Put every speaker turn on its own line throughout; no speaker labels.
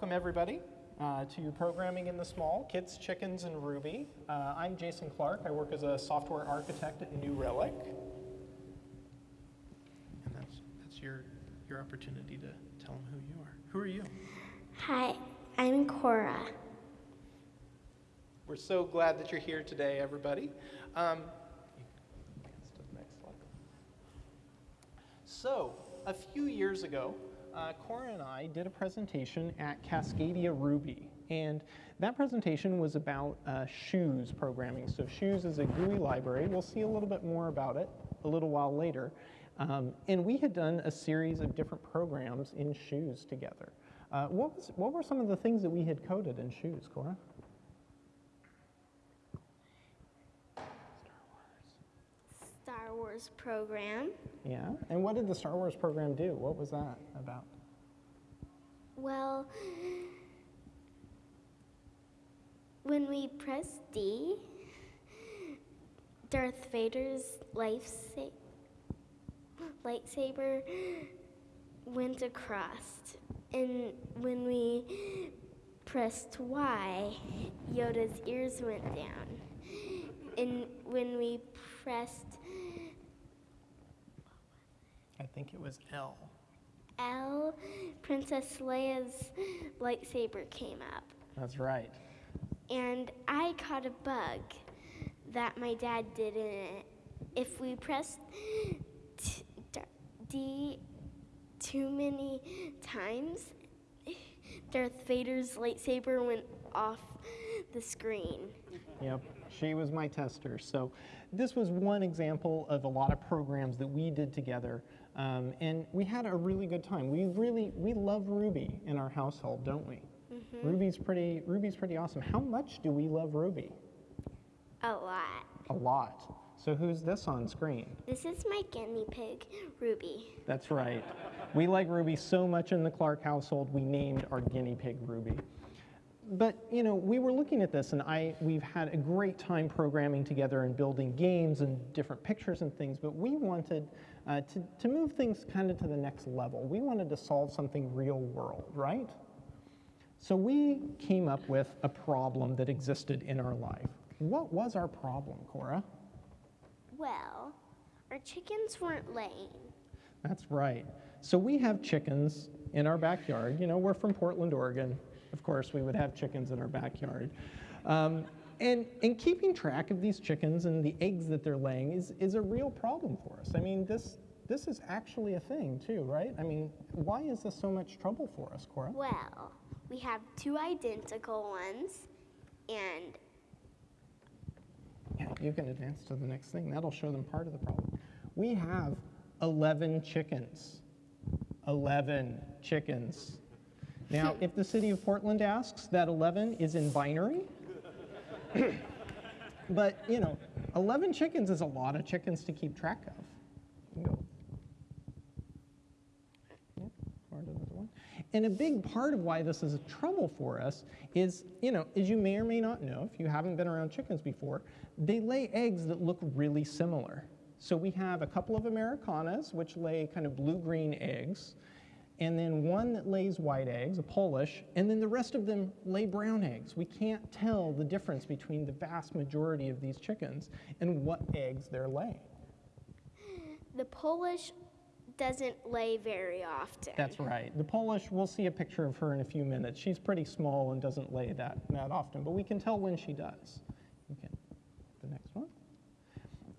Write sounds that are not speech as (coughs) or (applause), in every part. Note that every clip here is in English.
Welcome, everybody, uh, to Programming in the Small, Kids, Chickens, and Ruby. Uh, I'm Jason Clark. I work as a software architect at New Relic. And that's, that's your, your opportunity to tell them who you are. Who are you?
Hi, I'm Cora.
We're so glad that you're here today, everybody. Um, advance to the next slide. So, a few years ago, uh, Cora and I did a presentation at Cascadia Ruby. And that presentation was about uh, Shoes programming. So Shoes is a GUI library. We'll see a little bit more about it a little while later. Um, and we had done a series of different programs in Shoes together. Uh, what, was, what were some of the things that we had coded in Shoes, Cora?
Star Wars program.
Yeah, and what did the Star Wars program do? What was that about?
Well, when we press D, Darth Vader's life lightsaber went across. And when we pressed Y, Yoda's ears went down. And when we pressed
I think it was L.
L, Princess Leia's lightsaber came up.
That's right.
And I caught a bug that my dad did in it. If we pressed t- D too many times, Darth Vader's lightsaber went off the screen.
Yep, she was my tester. So this was one example of a lot of programs that we did together. Um, and we had a really good time. We really, we love Ruby in our household, don't we? Mm-hmm. Ruby's pretty, Ruby's pretty awesome. How much do we love Ruby?
A lot.
A lot. So who's this on screen?
This is my guinea pig, Ruby.
That's right. we like Ruby so much in the Clark household, we named our guinea pig Ruby. But you know, we were looking at this, and I we've had a great time programming together and building games and different pictures and things. But we wanted uh, to to move things kind of to the next level. We wanted to solve something real world, right? So we came up with a problem that existed in our life. What was our problem, Cora?
Well, our chickens weren't laying.
That's right. So we have chickens in our backyard. You know, we're from Portland, Oregon. Of course, we would have chickens in our backyard. Um, and, and keeping track of these chickens and the eggs that they're laying is, is a real problem for us. I mean, this, this is actually a thing too, right? I mean, why is this so much trouble for us, Cora?
Well, we have two identical ones, and
yeah, you can advance to the next thing. That'll show them part of the problem. We have 11 chickens. 11 chickens. Now, (laughs) if the city of Portland asks, that 11 is in binary. (coughs) but, you know, 11 chickens is a lot of chickens to keep track of. And a big part of why this is a trouble for us is, you know, as you may or may not know, if you haven't been around chickens before, they lay eggs that look really similar. So we have a couple of Americanas, which lay kind of blue-green eggs, and then one that lays white eggs, a Polish, and then the rest of them lay brown eggs. We can't tell the difference between the vast majority of these chickens and what eggs they're laying.
The Polish doesn't lay very often.
That's right. The Polish, we'll see a picture of her in a few minutes. She's pretty small and doesn't lay that, that often, but we can tell when she does. Okay, the next one.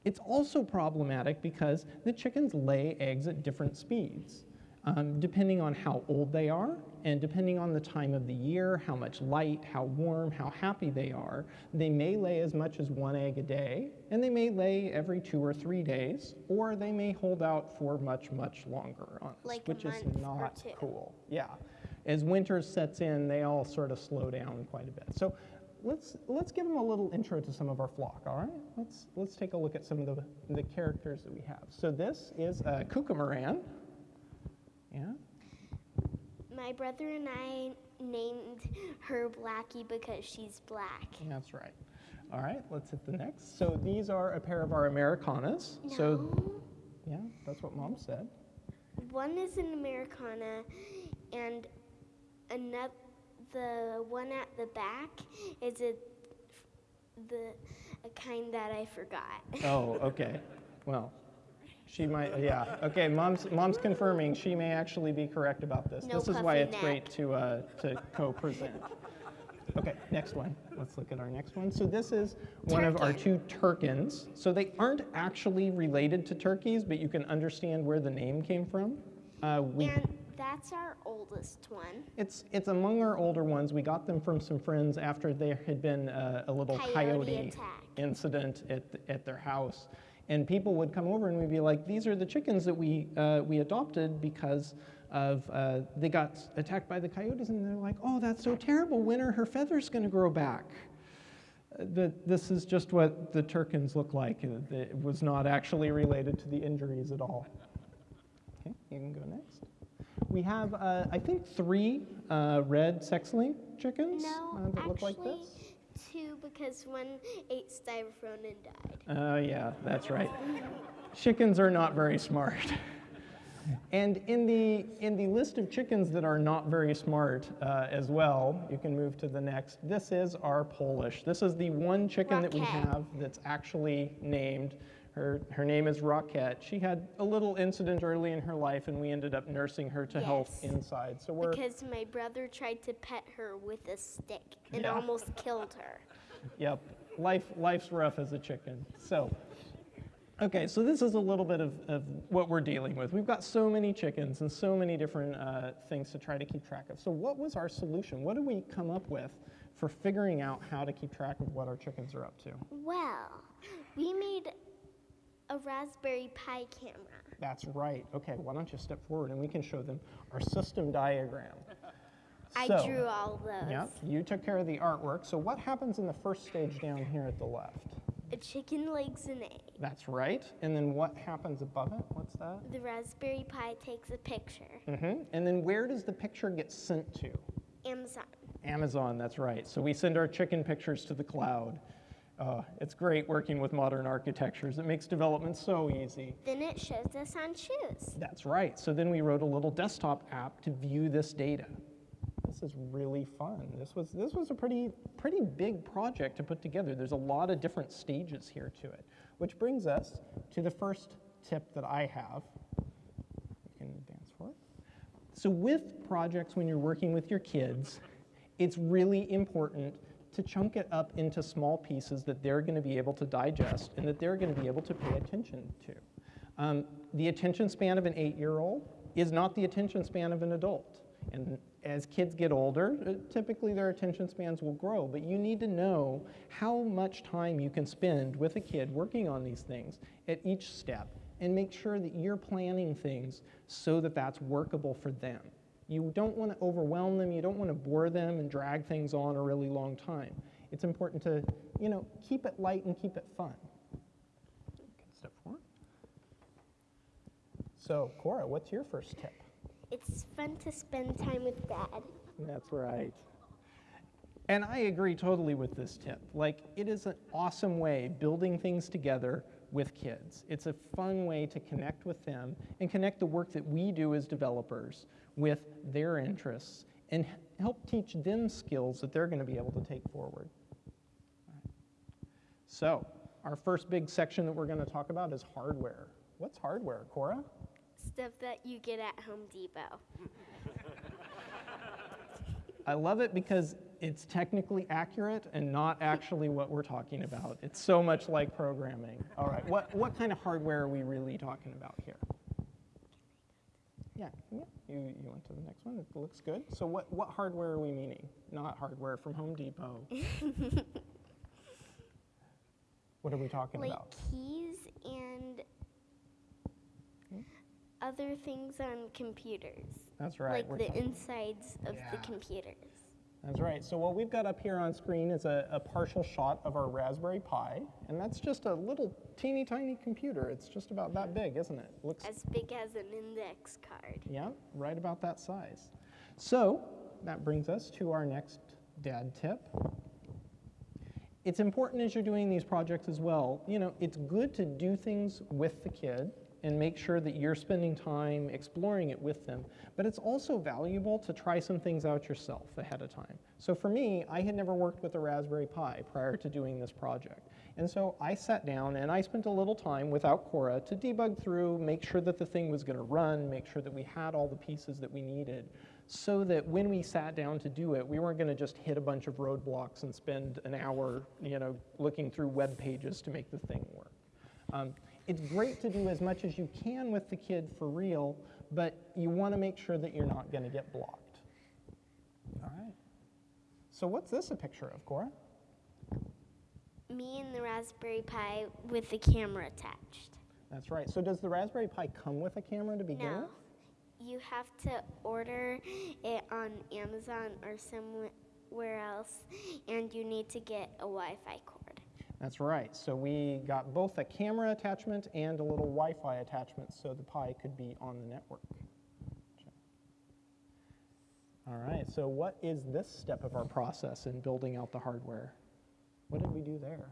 It's also problematic because the chickens lay eggs at different speeds. Um, depending on how old they are and depending on the time of the year, how much light, how warm, how happy they are, they may lay as much as one egg a day, and they may lay every two or three days, or they may hold out for much, much longer on us,
like
which is not cool. Yeah. As winter sets in, they all sort of slow down quite a bit. So let's let's give them a little intro to some of our flock. All right, let's let's take a look at some of the the characters that we have. So this is a kookaburra. Yeah?
My brother and I named her Blackie because she's black.
That's right. All right, let's hit the next. So these are a pair of our Americanas.
No.
So yeah, that's what mom said.
One is an Americana and another the one at the back is a the a kind that I forgot.
Oh, (laughs) okay. Well, she might, yeah. Okay, mom's, mom's confirming she may actually be correct about this.
No
This is why it's
neck.
great to, uh, to co-present. Okay, next one. Let's look at our next one. So this is one of our two turkens. So they aren't actually related to turkeys, but you can understand where the name came from. Uh, we
And that's our oldest one.
It's, it's among our older ones. We got them from some friends after there had been uh, a little
Coyote
coyote,
attack.
incident at, at their house. And people would come over and we'd be like, these are the chickens that we, uh, we adopted because of, uh, they got attacked by the coyotes. And they're like, oh, that's so terrible. When are her feathers going to grow back? Uh, The, this is just what the turkens look like. Uh, It was not actually related to the injuries at all. Okay, you can go next. We have, uh, I think, three uh, red sex-link chickens
No,
that look like this.
Two because one ate styrofoam and died.
Oh, yeah, that's right. Chickens are not very smart. And in the, in the list of chickens that are not very smart uh, as well, you can move to the next. This is our Polish. This is the one chicken that we have that's actually named. Her, her name is Rocket. She had a little incident early in her life, and we ended up nursing her to health inside. So we're
Because my brother tried to pet her with a stick and
Yeah.
almost killed her.
Yep, life, life's rough as a chicken. So, okay, so this is a little bit of, of what we're dealing with. We've got so many chickens and so many different uh, things to try to keep track of. So, what was our solution? What did we come up with for figuring out how to keep track of what our chickens are up to?
Well, we made a Raspberry Pi camera.
That's right. Okay, why don't you step forward and we can show them our system diagram.
I
So-
drew all those.
Yep, you took care of the artwork. So, what happens in the first stage down here at the left?
A chicken legs an egg.
That's right. And then what happens above it? What's that?
The Raspberry Pi takes a picture.
Mm -hmm. And then where does the picture get sent to?
Amazon.
Amazon, that's right. So we send our chicken pictures to the cloud. Uh, it's great working with modern architectures. It makes development so easy.
Then it shows us on shoes.
That's right. So then we wrote a little desktop app to view this data. This is really fun. This was, this was a pretty, pretty big project to put together. There's a lot of different stages here to it, which brings us to the first tip that I have. You can advance for it. So with projects, when you're working with your kids, it's really important to chunk it up into small pieces that they're going to be able to digest and that they're going to be able to pay attention to. Um, the attention span of an eight-year-old is not the attention span of an adult. And as kids get older, uh, typically their attention spans will grow, but you need to know how much time you can spend with a kid working on these things at each step and make sure that you're planning things so that that's workable for them. You don't want to overwhelm them, you don't want to bore them and drag things on a really long time. It's important to, you know, keep it light and keep it fun. Step forward. So, Cora, what's your first tip?
It's fun to spend time with dad.
That's right. And I agree totally with this tip. Like, it is an awesome way building things together with kids. It's a fun way to connect with them and connect the work that we do as developers with their interests and help teach them skills that they're going to be able to take forward. So, our first big section that we're going to talk about is hardware. What's hardware, Cora?
Stuff that you get at Home Depot. (laughs)
I love it because it's technically accurate and not actually what we're talking about. It's so much like programming. All right, what, what kind of hardware are we really talking about here? Yeah, yeah, you, you went to the next one. It looks good. So what, what hardware are we meaning? Not hardware from Home Depot. (laughs) what are we talking
Like
about?
keys and hmm? other things on computers.
That's right.
like
we're
the
talking-
insides of the computers.
That's right. So what we've got up here on screen is a, a partial shot of our Raspberry Pi, and that's just a little teeny tiny computer. It's just about that big, isn't it? Looks
As big as an index card.
Yeah, right about that size. So that brings us to our next dad tip. It's important as you're doing these projects as well, you know, it's good to do things with the kid and make sure that you're spending time exploring it with them. But it's also valuable to try some things out yourself ahead of time. So for me, I had never worked with a Raspberry Pi prior to doing this project. And so I sat down and I spent a little time without Cora to debug through, make sure that the thing was going to run, make sure that we had all the pieces that we needed, so that when we sat down to do it, we weren't going to just hit a bunch of roadblocks and spend an hour, you know, looking through web pages to make the thing work. Um, it's great to do as much as you can with the kid for real, but you want to make sure that you're not going to get blocked. All right. So what's this a picture of, Cora?
Me and the Raspberry Pi with the camera attached.
That's right. So does the Raspberry Pi come with a camera to begin
No.
with?
You have to order it on Amazon or somewhere else, and you need to get a Wi Fi cord.
That's right. So we got both a camera attachment and a little Wi-Fi attachment so the Pi could be on the network. All right, so what is this step of our process in building out the hardware? What did we do there?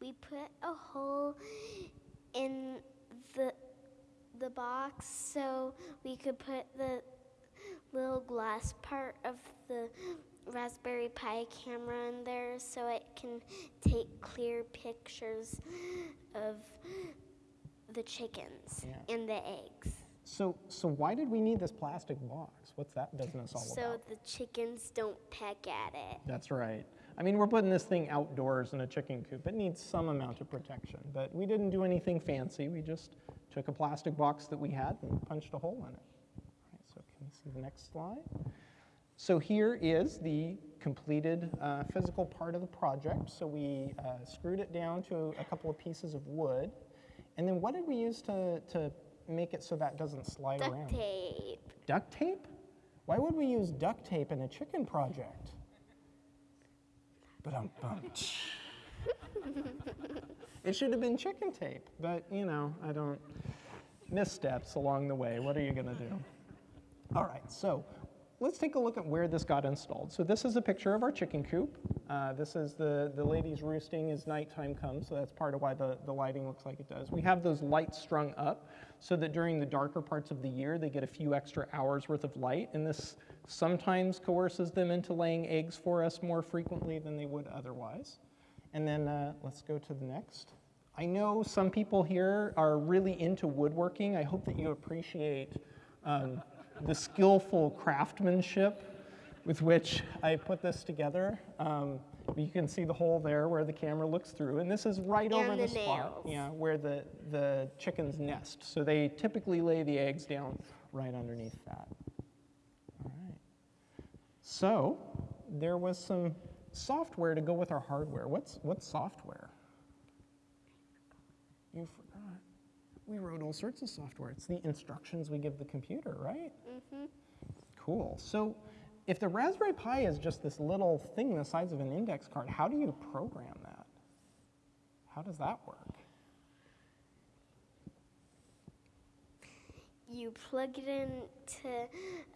We put a hole in the the box so we could put the little glass part of the Raspberry Pi camera in there so it can take clear pictures of the chickens
Yeah.
and the eggs.
So, so why did we need this plastic box? What's that business all
So
about?
the chickens don't peck at it.
That's right. I mean, we're putting this thing outdoors in a chicken coop. It needs some amount of protection, but we didn't do anything fancy. We just took a plastic box that we had and punched a hole in it. All right, so can we see the next slide? So here is the completed uh, physical part of the project. So we uh, screwed it down to a couple of pieces of wood. And then what did we use to, to make it so that doesn't slide
Duct
around?
Duct tape.
Duct tape? Why would we use duct tape in a chicken project? But um, it should have been chicken tape, but you know, I don't. Missteps along the way. What are you going to do? All right, so let's take a look at where this got installed. So this is a picture of our chicken coop. Uh, this is the, the ladies roosting as nighttime comes, so that's part of why the, the lighting looks like it does. We have those lights strung up so that during the darker parts of the year, they get a few extra hours worth of light, and this sometimes coerces them into laying eggs for us more frequently than they would otherwise. And then uh, let's go to the next. I know some people here are really into woodworking. I hope that you appreciate um, the skillful craftsmanship with which I put this together. Um, you can see the hole there where the camera looks through, and this is right over the,
the
spot yeah, where the, the chickens nest. So they typically lay the eggs down right underneath that. All right. So there was some software to go with our hardware. What's, what's software? You. We wrote all sorts of software. It's the instructions we give the computer, right?
Mm-hmm.
Cool. So if the Raspberry Pi is just this little thing the size of an index card, how do you program that? How does that work?
You plug it into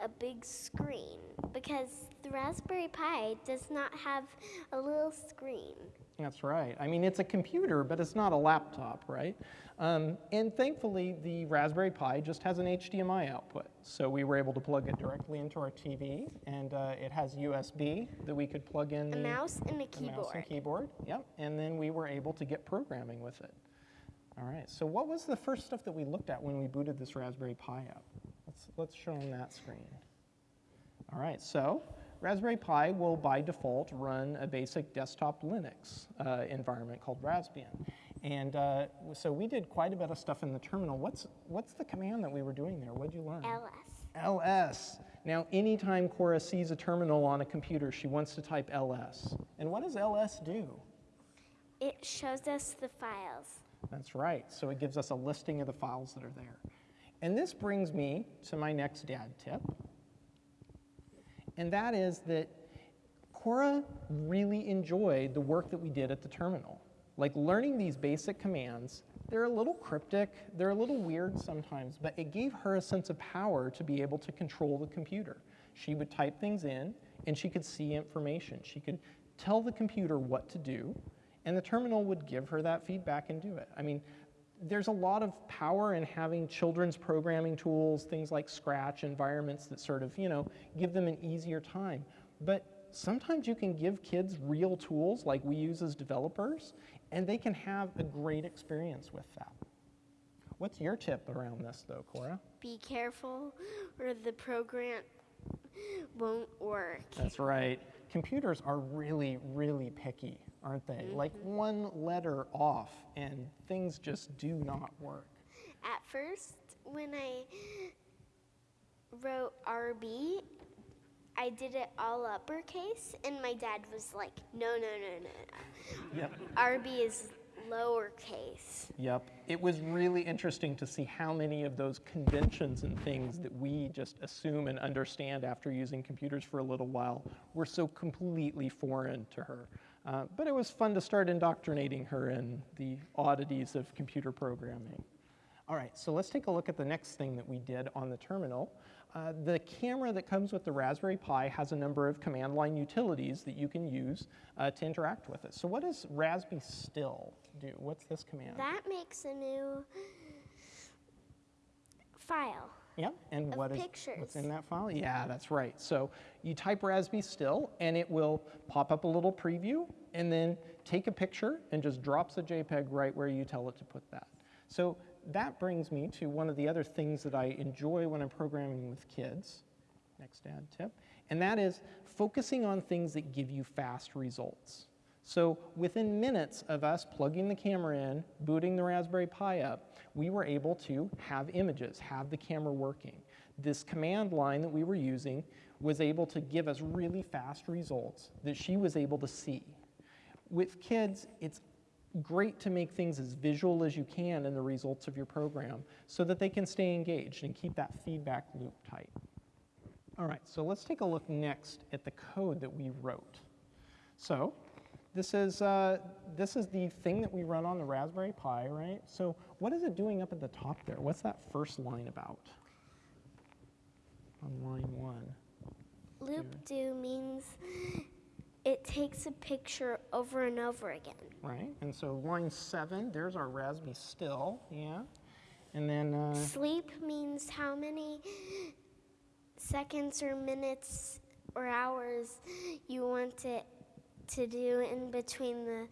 a big screen because the Raspberry Pi does not have a little screen.
That's right. I mean, it's a computer, but it's not a laptop, right? Um, and thankfully, the Raspberry Pi just has an HDMI output. So we were able to plug it directly into our TV, and uh, it has USB that we could plug in
A
the,
mouse and a
the mouse
keyboard.
and keyboard. Yep. And then we were able to get programming with it. All right. So what was the first stuff that we looked at when we booted this Raspberry Pi up? Let's, let's show them that screen. All right, so Raspberry Pi will by default run a basic desktop Linux uh, environment called Raspbian. And uh, so we did quite a bit of stuff in the terminal. What's, what's the command that we were doing there? What did you learn?
LS.
ls. Now, anytime Cora sees a terminal on a computer, she wants to type ls. And what does ls do?
It shows us the files.
That's right. So it gives us a listing of the files that are there. And this brings me to my next dad tip. And that is that Cora really enjoyed the work that we did at the terminal. Like learning these basic commands, they're a little cryptic, they're a little weird sometimes, but it gave her a sense of power to be able to control the computer. She would type things in and she could see information. She could tell the computer what to do, and the terminal would give her that feedback and do it. I mean, there's a lot of power in having children's programming tools, things like Scratch, environments that sort of, you know, give them an easier time. But sometimes you can give kids real tools like we use as developers, and they can have a great experience with that. What's your tip around this, though, Cora?
Be careful, or the program won't work.
That's right. Computers are really, really picky, aren't they? Mm-hmm. Like one letter off, and things just do not work.
At first, when I wrote RB, I did it all uppercase, and my dad was like, no, no, no, no,
Yep.
no. RB is lowercase.
Yep. It was really interesting to see how many of those conventions and things that we just assume and understand after using computers for a little while were so completely foreign to her. Uh, but it was fun to start indoctrinating her in the oddities of computer programming. All right, so let's take a look at the next thing that we did on the terminal. Uh, the camera that comes with the Raspberry Pi has a number of command line utilities that you can use uh, to interact with it. So what does raspistill do? What's this command?
That makes a new file.
Yeah, and what is
pictures.
what's in that file? Yeah, that's right. So you type raspistill, and it will pop up a little preview, and then take a picture and just drops a JPEG right where you tell it to put that. So that brings me to one of the other things that I enjoy when I'm programming with kids. Next ad tip, and that is focusing on things that give you fast results. So within minutes of us plugging the camera in, booting the Raspberry Pi up, we were able to have images, have the camera working. This command line that we were using was able to give us really fast results that she was able to see. With kids, it's great to make things as visual as you can in the results of your program so that they can stay engaged and keep that feedback loop tight. All right, so let's take a look next at the code that we wrote. So this is, uh, this is the thing that we run on the Raspberry Pi, right? So what is it doing up at the top there? What's that first line about? On line one.
Loop do means it takes a picture over and over again.
Right, and so line seven, there's our Raspberry still, yeah. And then, uh,
Sleep means how many seconds or minutes or hours you want it to do in between the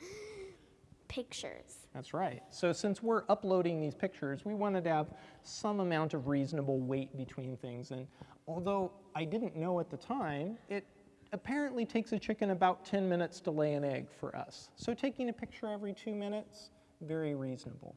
pictures.
That's right. So since we're uploading these pictures, we wanted to have some amount of reasonable weight between things. And although I didn't know at the time, it apparently takes a chicken about 10 minutes to lay an egg for us. So taking a picture every two minutes, very reasonable.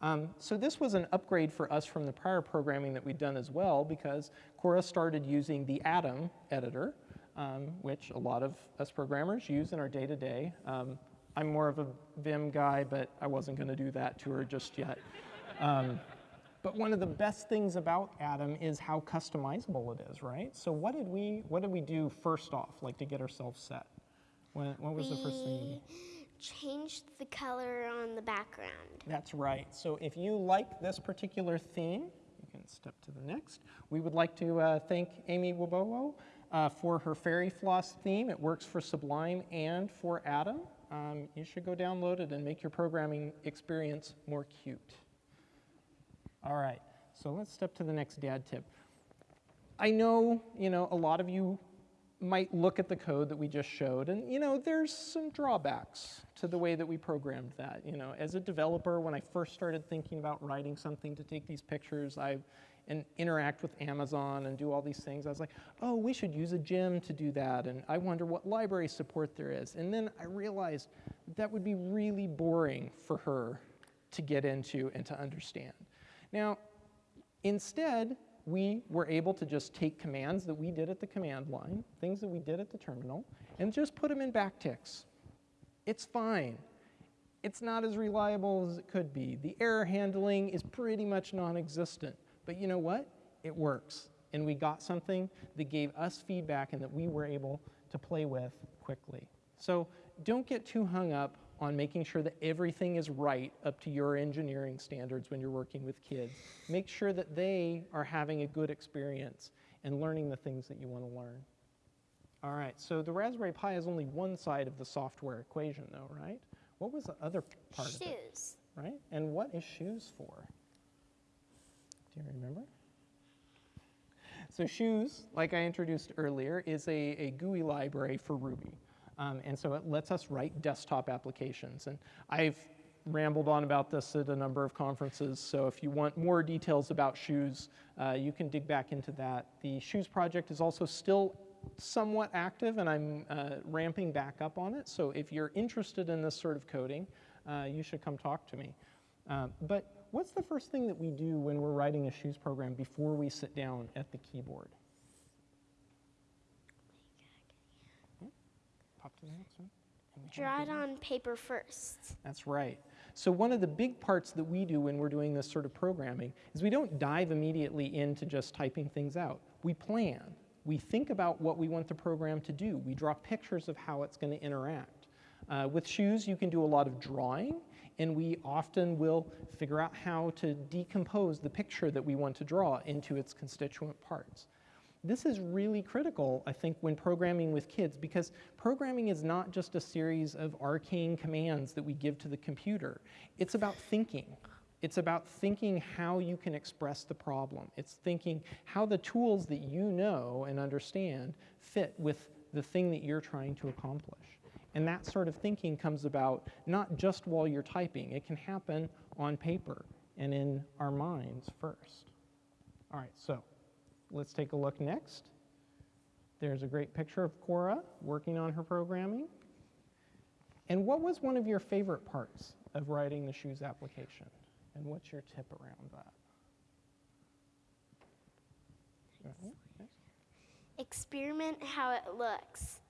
Um, so this was an upgrade for us from the prior programming that we'd done as well because Cora started using the Atom editor, um, which a lot of us programmers use in our day-to-day. Um, I'm more of a Vim guy, but I wasn't going to do that to her just yet. Um, but one of the best things about Atom is how customizable it is, right? So what did we what did we do first off, like to get ourselves set? What, what was the first thing? we-
We changed the color on the background.
That's right. So if you like this particular theme, you can step to the next. We would like to uh, thank Amy Wibowo uh, for her Fairy Floss theme. It works for Sublime and for Atom. Um, you should go download it and make your programming experience more cute. All right, so let's step to the next dad tip. I know, you know, a lot of you might look at the code that we just showed and, you know, there's some drawbacks to the way that we programmed that. You know, as a developer, when I first started thinking about writing something to take these pictures, I and interact with Amazon and do all these things, I was like, oh, we should use a gem to do that, and I wonder what library support there is. And then I realized that would be really boring for her to get into and to understand. Now, Instead, we were able to just take commands that we did at the command line, things that we did at the terminal, and just put them in backticks. It's fine. It's not as reliable as it could be. The error handling is pretty much non-existent. But you know what? It works. And we got something that gave us feedback and that we were able to play with quickly. So don't get too hung up on making sure that everything is right up to your engineering standards when you're working with kids. Make sure that they are having a good experience and learning the things that you want to learn. All right, so the Raspberry Pi is only one side of the software equation though, right? What was the other part of it?
Shoes.
right? And what is shoes for? Do you remember? So shoes, like I introduced earlier, is a, a GUI library for Ruby. Um, and so it lets us write desktop applications. And I've rambled on about this at a number of conferences, so if you want more details about shoes, uh, you can dig back into that. The shoes project is also still somewhat active, and I'm uh, ramping back up on it. So if you're interested in this sort of coding, uh, you should come talk to me. Uh, but what's the first thing that we do when we're writing a shoes program before we sit down at the keyboard? Yeah, Pop to the next one. And we have
Draw it on paper first.
that's right. So one of the big parts that we do when we're doing this sort of programming is we don't dive immediately into just typing things out. We plan. We think about what we want the program to do. We draw pictures of how it's going to interact. Uh, with shoes, you can do a lot of drawing, and we often will figure out how to decompose the picture that we want to draw into its constituent parts. This is really critical, I think, when programming with kids because programming is not just a series of arcane commands that we give to the computer. It's about thinking. It's about thinking how you can express the problem. It's thinking how the tools that you know and understand fit with the thing that you're trying to accomplish. And that sort of thinking comes about not just while you're typing, it can happen on paper and in our minds first. All right, so let's take a look next. There's a great picture of Cora working on her programming. And what was one of your favorite parts of writing the shoes application? And what's your tip around that?
Experiment how it looks.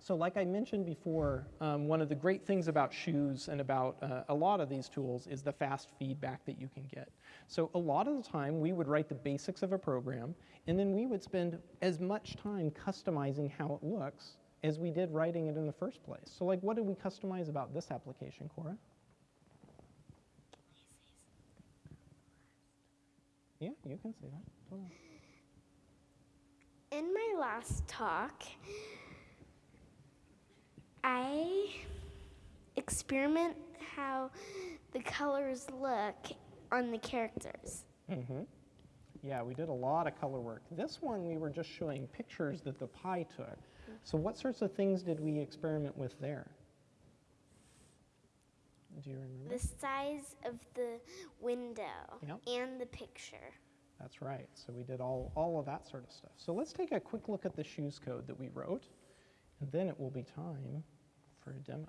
So like I mentioned before, um, one of the great things about shoes and about uh, a lot of these tools is the fast feedback that you can get. So a lot of the time we would write the basics of a program and then we would spend as much time customizing how it looks as we did writing it in the first place. So like what did we customize about this application, Cora? Yeah, you can say that.
In my last talk, I experiment how the colors look on the characters.
Mm-hmm. Yeah, we did a lot of color work. This one, we were just showing pictures that the Pi took. So what sorts of things did we experiment with there? Do you remember?
The size of the window
Yep.
and the picture.
That's right. So we did all, all of that sort of stuff. So let's take a quick look at the shoes code that we wrote, and then it will be time for a demo.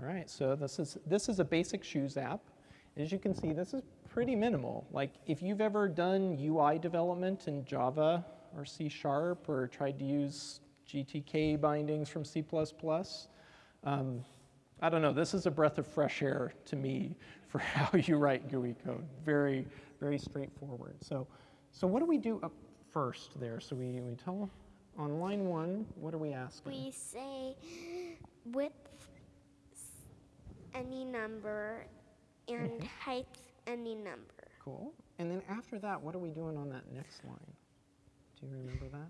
All right, so this is, this is a basic shoes app. As you can see, this is pretty minimal. Like if you've ever done UI development in Java or C Sharp or tried to use GTK bindings from C++, um, I don't know, this is a breath of fresh air to me (laughs) for how you write GUI code. Very, very straightforward. So, so what do we do up first there? So we, we tell on line one, what are we asking?
We say width any number and height any number.
Cool. And then after that, what are we doing on that next line? Do you remember that?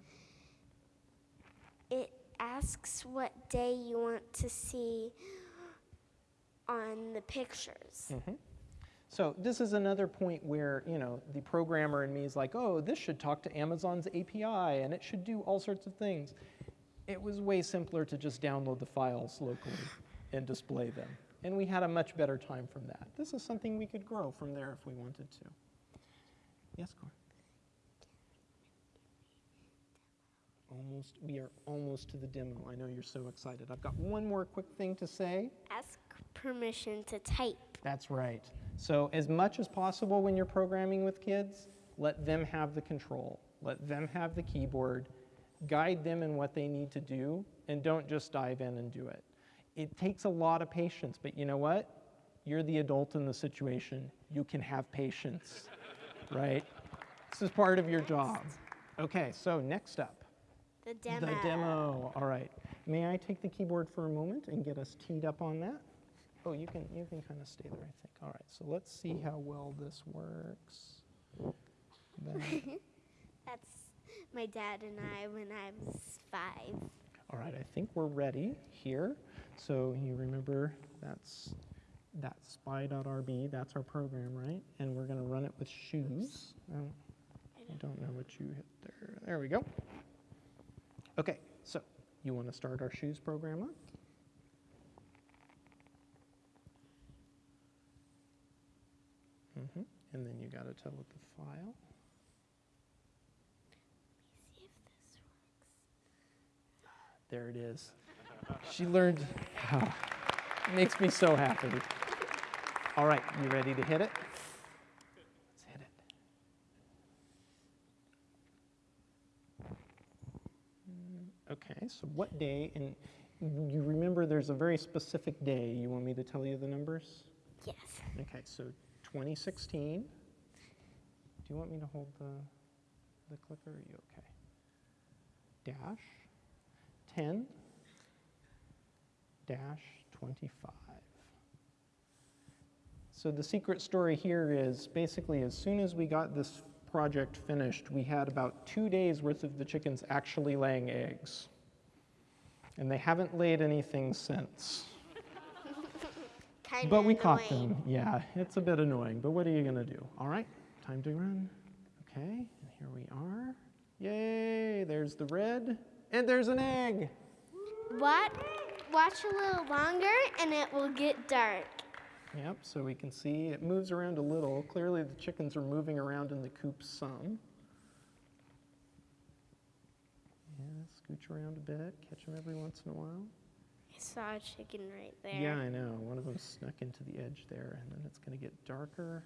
It asks what day you want to see on the pictures.
Mhm. So this is another point where, you know, the programmer in me is like, oh, this should talk to Amazon's API and it should do all sorts of things. It was way simpler to just download the files locally and display them. And we had a much better time from that. This is something we could grow from there if we wanted to. Yes, Cor. Almost, we are almost to the demo. I know you're so excited. I've got one more quick thing to say.
Ask permission to type.
That's right. So as much as possible when you're programming with kids, let them have the control. Let them have the keyboard. Guide them in what they need to do, and don't just dive in and do it. It takes a lot of patience, but you know what? You're the adult in the situation. You can have patience, (laughs) right? This is part of your job. Okay, so next up.
The demo.
The demo. All right. May I take the keyboard for a moment and get us teed up on that? Oh, you can you can kind of stay there, I think. All right. So let's see how well this works. (laughs)
That's my dad and I when I was five.
all right. I think we're ready here. So you remember that's that spy.rb, that's our program, right? And we're gonna run it with shoes. Oh, I don't know what you hit there. There we go. Okay, so you wanna start our shoes program up? hmm And then you gotta tell it the file.
See if this works.
There it is. She learned. Ah, it makes me so happy. All right, you ready to hit it? Let's hit it. Okay, so what day, and you remember there's a very specific day. You want me to tell you the numbers?
Yes.
Okay, so 2016. Do you want me to hold the, the clicker? Are you okay? Dash 10 dash 25. So the secret story here is basically as soon as we got this project finished, we had about two days worth of the chickens actually laying eggs. And they haven't laid anything since.
Kind of
But we caught them. Yeah, it's a bit annoying, but what are you gonna do? All right, time to run. Okay, and here we are. Yay, there's the red, and there's an egg.
What? Watch a little longer and it will get dark.
Yep, so we can see it moves around a little. Clearly the chickens are moving around in the coop some. Yeah, scooch around a bit, catch them every once in a while.
I saw a chicken right there.
Yeah, I know. One of them snuck into the edge there, and then it's going to get darker.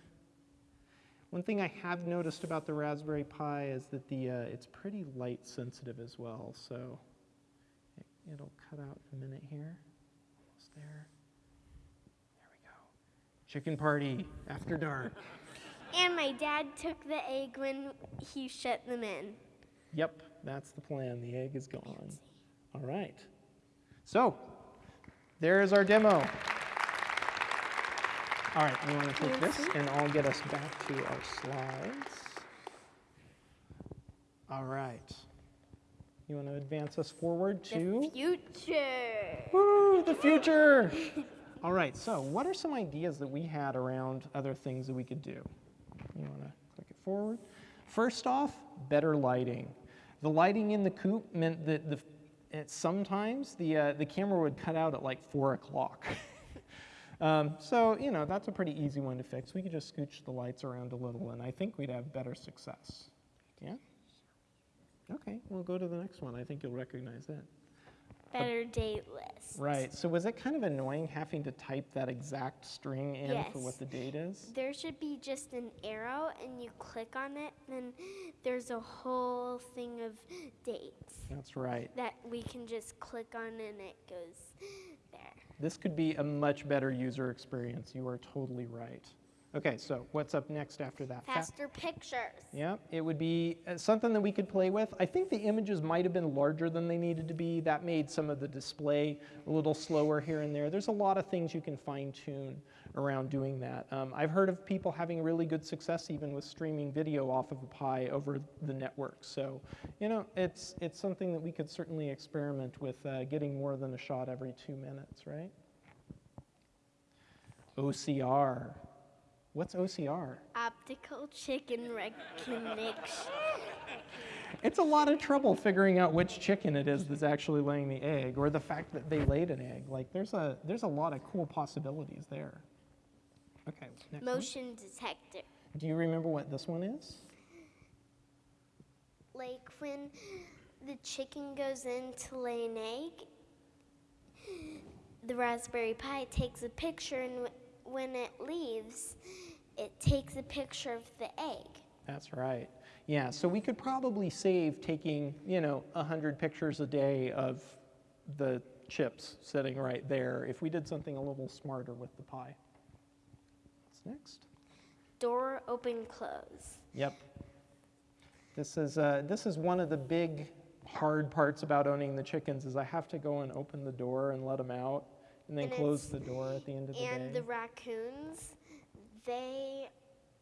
One thing I have noticed about the Raspberry Pi is that the uh, it's pretty light sensitive as well, so it'll cut out in a minute here. Almost there. There we go. Chicken party after dark.
And my dad took the egg when he shut them in.
Yep, that's the plan. The egg is gone. All right. So, there is our demo. All right, we want to take this and I'll get us back to our slides. All right. You want to advance us forward to?
The future.
Woo, the future. (laughs) All right, so what are some ideas that we had around other things that we could do? You want to click it forward? First off, better lighting. The lighting in the coop meant that the, sometimes the, uh, the camera would cut out at like 4 o'clock. (laughs) um, so, you know, that's a pretty easy one to fix. We could just scooch the lights around a little, and I think we'd have better success. Yeah? Okay, we'll go to the next one. I think you'll recognize that.
Better date list.
Right. So was it kind of annoying having to type that exact string in for what the date is?
There should be just an arrow and you click on it, then there's a whole thing of dates
That's right.
that we can just click on and it goes there.
This could be a much better user experience. You are totally right. Okay, so what's up next after that? Fa-
Faster pictures.
Yeah, it would be uh, something that we could play with. I think the images might have been larger than they needed to be. That made some of the display a little slower here and there. There's a lot of things you can fine tune around doing that. Um, I've heard of people having really good success even with streaming video off of a Pi over the network. So, you know, it's, it's something that we could certainly experiment with uh, getting more than a shot every two minutes, right? OCR. What's OCR?
Optical chicken recognition.
It's a lot of trouble figuring out which chicken it is that's actually laying the egg, or the fact that they laid an egg. Like there's a there's a lot of cool possibilities there. Okay, next one.
Motion detector.
Do you remember what this one is?
Like when the chicken goes in to lay an egg, the Raspberry Pi takes a picture, and when it leaves, it takes a picture of the egg.
That's right. Yeah, so we could probably save taking, you know, 100 pictures a day of the chips sitting right there if we did something a little smarter with the Pi. What's next?
Door open close.
Yep. This is, uh, this is one of the big hard parts about owning the chickens is I have to go and open the door and let them out and then
And
close the door at the end of the
And
day.
And the raccoons, they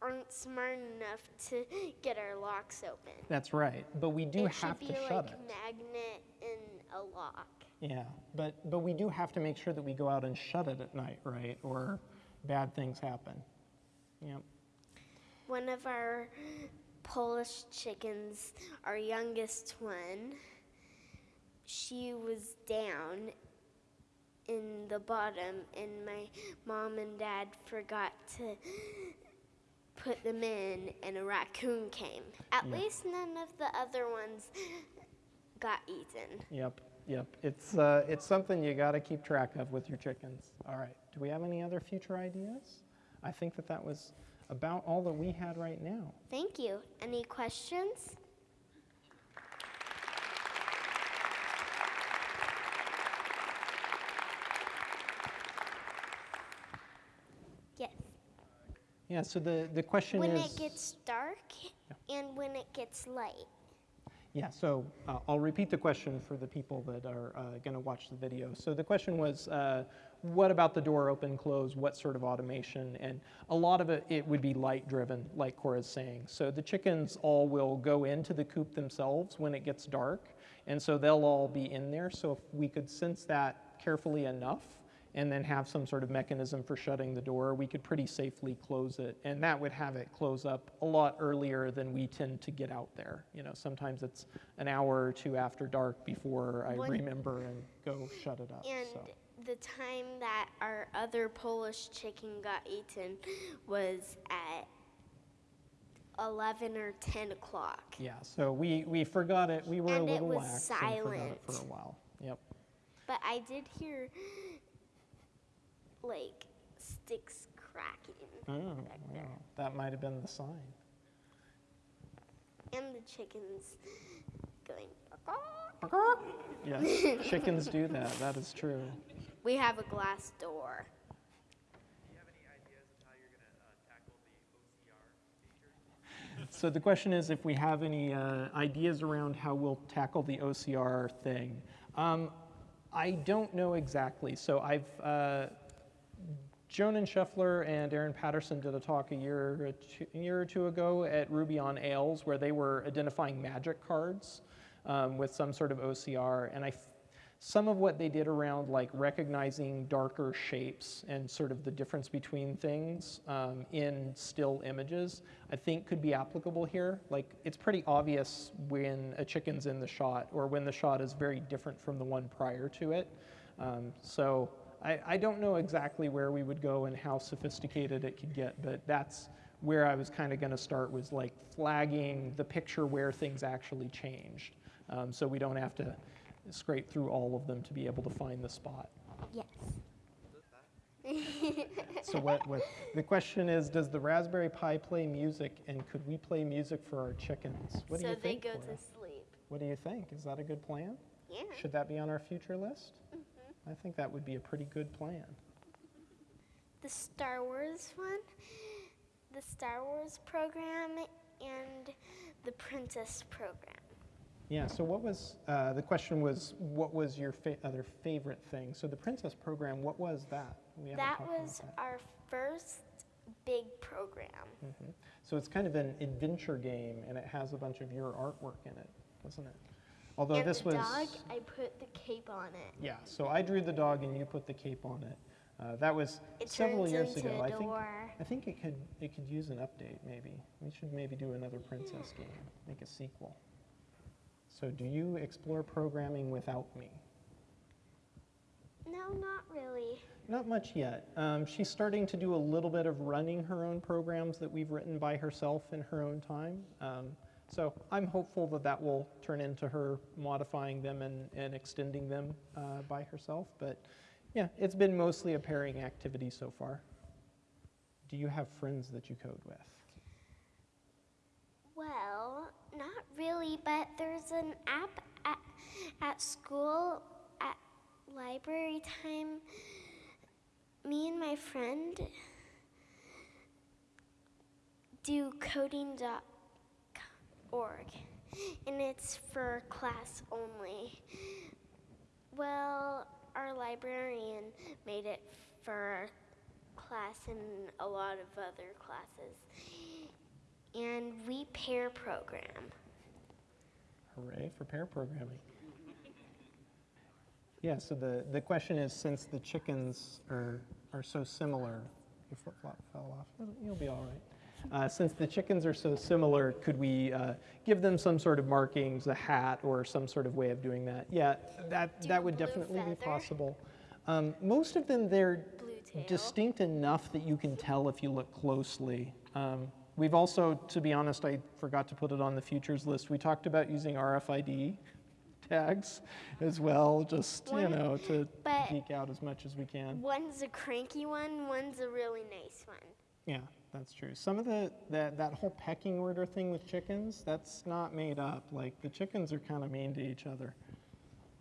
aren't smart enough to get our locks open.
That's right, but we do
it
have
should
to
be
shut
like
it.
magnet and a lock.
Yeah, but, but we do have to make sure that we go out and shut it at night, right? Or, bad things happen. Yep.
One of our Polish chickens, our youngest one, she was down in the bottom, and my mom and dad forgot to put them in, and a raccoon came. At
Yeah.
least none of the other ones got eaten.
Yep, yep. It's, uh, it's something you got to keep track of with your chickens. All right. Do we have any other future ideas? I think that that was about all that we had right now.
Thank you. Any questions? Yes.
Yeah, so the, the question
When
is.
When it gets dark and when it gets light.
Yeah, so uh, I'll repeat the question for the people that are uh, going to watch the video. So the question was, uh, what about the door open, close? What sort of automation? And a lot of it, it would be light driven, like Cora's saying. So the chickens all will go into the coop themselves when it gets dark, and so they'll all be in there. So if we could sense that carefully enough, and then have some sort of mechanism for shutting the door, we could pretty safely close it. And that would have it close up a lot earlier than we tend to get out there. You know, sometimes it's an hour or two after dark before I
One-
remember and go shut it up.
And
so.
the time that our other Polish chicken got eaten was at 11 or 10 o'clock.
Yeah, so we, we forgot it. We were a
And it
little lax and forgot it for a while. Yep.
But I did hear like sticks cracking
Oh, yeah. That might have been the sign.
and the chickens going. (laughs)
Yes, chickens do that. That is true.
We have a glass door.
Do you have any ideas of how you're going to tackle the OCR feature?
So the question is if we have any uh, ideas around how we'll tackle the OCR thing. Um, I don't know exactly. So I've, uh, Jonan Scheffler and Aaron Patterson did a talk a year, or two, a year or two ago at Ruby on Rails where they were identifying magic cards um, with some sort of OCR. And I, some of what they did around like recognizing darker shapes and sort of the difference between things um, in still images, I think could be applicable here. Like it's pretty obvious when a chicken's in the shot or when the shot is very different from the one prior to it. Um, so I, I don't know exactly where we would go and how sophisticated it could get, but that's where I was kind of going to start was like flagging the picture where things actually changed. Um, so we don't have to scrape through all of them to be able to find the spot.
Yes.
So what, what the question is, does the Raspberry Pi play music and could we play music for our chickens? What do
so
you
they
think?
go
Cora?
to sleep.
What do you think? Is that a good plan?
Yeah.
Should that be on our future list? I think that would be a pretty good plan.
The Star Wars one, the Star Wars program, and the Princess program.
Yeah, so what was, uh, the question was, what was your fa- other favorite thing? So the Princess program, what was that?
That was
that.
our first big program.
Mhm. So it's kind of an adventure game, and it has a bunch of your artwork in it, doesn't it? Although
and
this
the
was,
dog, I put the cape on it.
yeah. So I drew the dog, and you put the cape on it. Uh, that was
It
several years ago. I think. I think it could it could use an update. Maybe we should maybe do another princess game, make a sequel. So do you explore programming without me?
No, not really.
Not much yet. Um, she's starting to do a little bit of running her own programs that we've written by herself in her own time. Um, so I'm hopeful that that will turn into her modifying them and, and extending them uh, by herself. But yeah, it's been mostly a pairing activity so far. Do you have friends that you code with?
Well, not really, but there's an app at, at school at library time. Me and my friend do coding.org, and it's for class only. Well, our librarian made it for class and a lot of other classes and we pair program.
Hooray for pair programming. Yeah, so the, the question is since the chickens are, are so similar, Your flip-flop fell off. You'll be all right. Uh, Since the chickens are so similar, could we uh, give them some sort of markings, a hat, or some sort of way of doing that? Yeah, that,
Do
that would definitely be possible. Um, Most of them, they're distinct enough that you can tell if you look closely. Um, We've also, to be honest, I forgot to put it on the futures list. We talked about using RFID tags as well, just, you know, to geek out as much as we can.
One's a cranky one, one's a really nice one.
Yeah, that's true. Some of the, that, that whole pecking order thing with chickens, that's not made up. Like, the chickens are kind of mean to each other.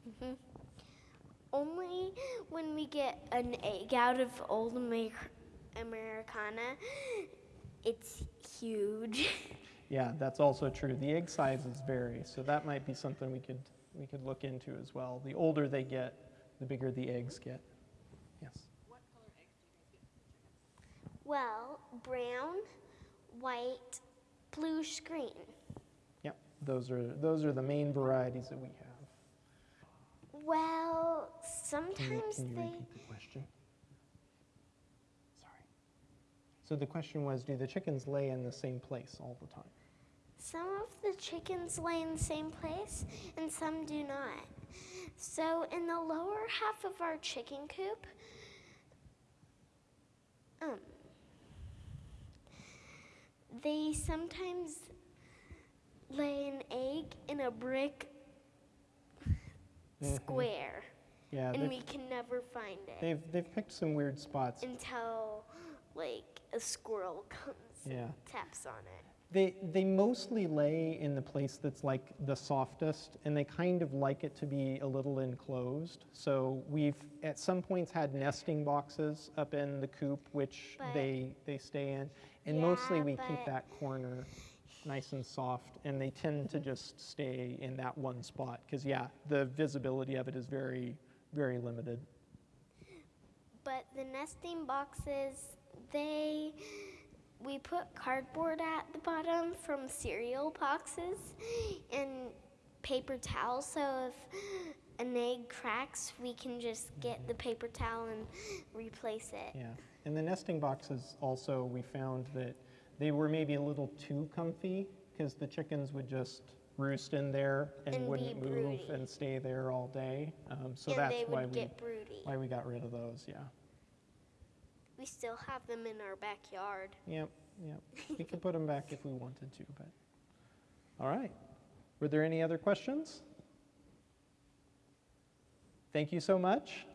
Mm-hmm.
Only when we get an egg out of old Amer- Americana, it's huge. (laughs)
Yeah, that's also true. The egg sizes vary, so that might be something we could, we could look into as well. The older they get, the bigger the eggs get. Yes.
Well, brown, white, blue screen.
Yep, those are, those are the main varieties that we have.
Well,
Can you,
sometimes
can you
they.
repeat the question? Sorry. So the question was, do the chickens lay in the same place all the time?
Some of the chickens lay in the same place and some do not. So, in the lower half of our chicken coop, um, they sometimes lay an egg in a brick
Mhm.
square,
Yeah,
and we can never find it
they've, they've picked some weird spots.
until like a squirrel comes
Yeah.
and taps on it.
They, they mostly lay in the place that's like the softest, and they kind of like it to be a little enclosed. So we've at some points had nesting boxes up in the coop, which
But-
they, they stay in. And mostly we keep that corner nice and soft, and they tend to mm-hmm. just stay in that one spot. Because, yeah, the visibility of it is very, very limited.
But the nesting boxes, they we put cardboard at the bottom from cereal boxes and paper towels so if an egg cracks, we can just get the paper towel and replace it.
Yeah, and the nesting boxes also, we found that they were maybe a little too comfy because the chickens would just roost in there and,
And
wouldn't move and stay there all day. Um, so
and
that's
they
why we
broody.
why we got rid of those. Yeah.
We still have them in our backyard.
Yep. Yep. we could put them back if we wanted to, but all right. Were there any other questions? Thank you so much.